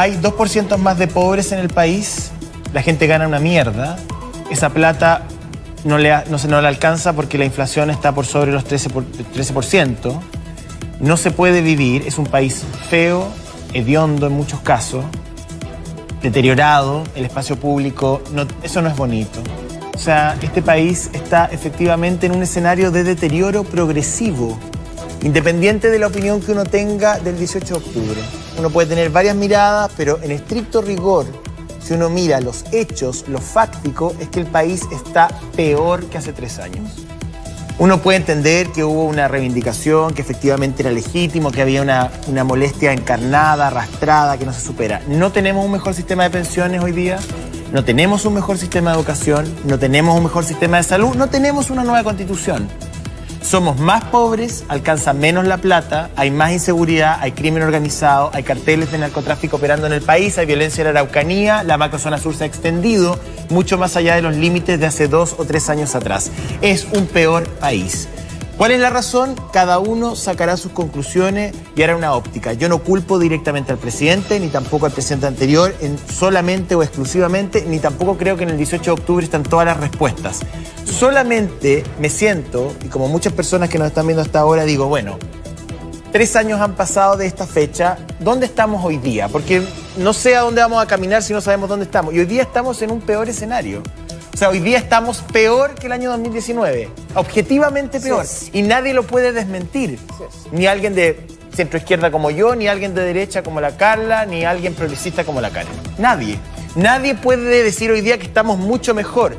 Hay 2% más de pobres en el país, la gente gana una mierda, esa plata no le, no se no le alcanza porque la inflación está por sobre los 13%, por, 13%, no se puede vivir, es un país feo, hediondo en muchos casos, deteriorado, el espacio público, eso no es bonito. O sea, este país está efectivamente en un escenario de deterioro progresivo, independiente de la opinión que uno tenga del 18 de octubre. Uno puede tener varias miradas, pero en estricto rigor, si uno mira los hechos, lo fáctico, es que el país está peor que hace tres años. Uno puede entender que hubo una reivindicación, que efectivamente era legítimo, que había una, una, molestia encarnada, arrastrada, que no se supera. No tenemos un mejor sistema de pensiones hoy día, no tenemos un mejor sistema de educación, no tenemos un mejor sistema de salud, no tenemos una nueva constitución. Somos más pobres, alcanza menos la plata, hay más inseguridad, hay crimen organizado, hay carteles de narcotráfico operando en el país, hay violencia en la Araucanía, la macrozona sur se ha extendido mucho más allá de los límites de hace dos o tres años atrás. Es un peor país. ¿Cuál es la razón? Cada uno sacará sus conclusiones y hará una óptica. Yo no culpo directamente al presidente, ni tampoco al presidente anterior, en solamente o exclusivamente, ni tampoco creo que en el 18 de octubre están todas las respuestas. Solamente me siento, y como muchas personas que nos están viendo hasta ahora, digo, bueno, tres años han pasado de esta fecha, ¿dónde estamos hoy día? Porque no sé a dónde vamos a caminar si no sabemos dónde estamos. Y hoy día estamos en un peor escenario. O sea, hoy día estamos peor que el año 2019, objetivamente peor. Sí. Y nadie lo puede desmentir. Sí. Ni alguien de centro izquierda como yo, ni alguien de derecha como la Carla, ni alguien progresista como la Karen. Nadie. Nadie puede decir hoy día que estamos mucho mejor.